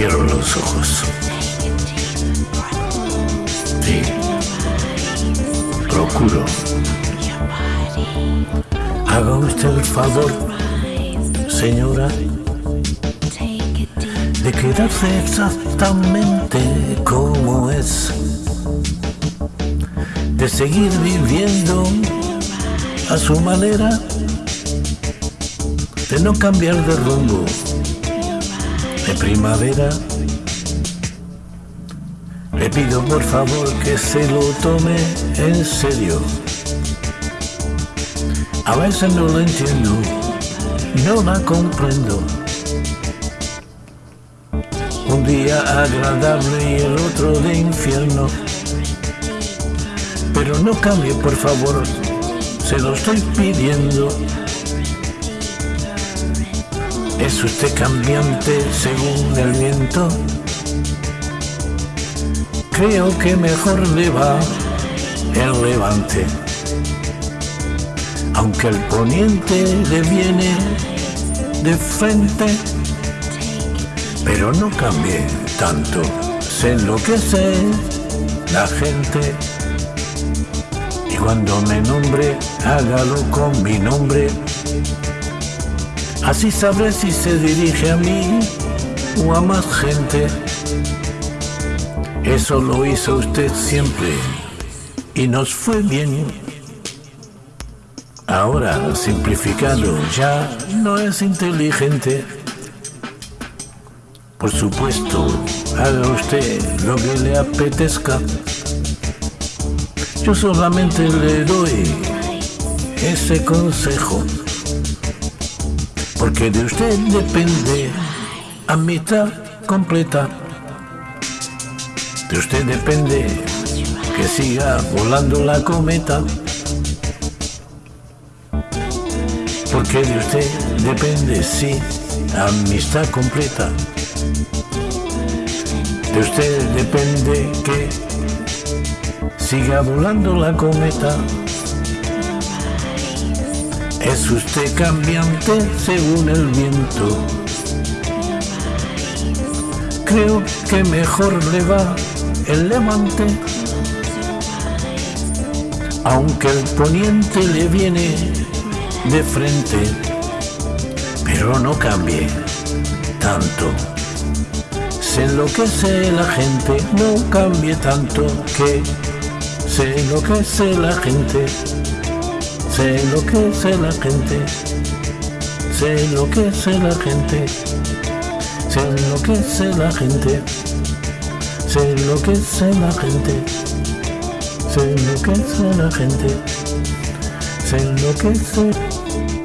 Cierro los ojos. Sí. Procuro. Haga usted el favor, señora, de quedarse exactamente como es. De seguir viviendo a su manera, de no cambiar de rumbo de primavera. Le pido por favor que se lo tome en serio. A veces no lo entiendo, no la comprendo. Un día agradable y el otro de infierno. Pero no cambie, por favor, se lo estoy pidiendo. ¿Es usted cambiante según el viento? Creo que mejor le va el levante. Aunque el poniente le viene de frente, pero no cambie tanto. Se enloquece la gente. Y cuando me nombre, hágalo con mi nombre. Así sabré si se dirige a mí o a más gente. Eso lo hizo usted siempre y nos fue bien. Ahora, simplificado, ya no es inteligente. Por supuesto, haga usted lo que le apetezca. Yo solamente le doy ese consejo porque de usted depende a mitad completa. De usted depende que siga volando la cometa. Porque de usted depende, sí, amistad completa. De usted depende que siga volando la cometa. Es usted cambiante según el viento. Creo que mejor le va el levante. Aunque el poniente le viene de frente. Pero no cambie tanto. Se enloquece la gente, no cambie tanto que se enloquece la gente. Se enloquece la gente, se enloquece la gente, se enloquece la gente, se enloquece la gente, se enloquece la gente, se enloquece.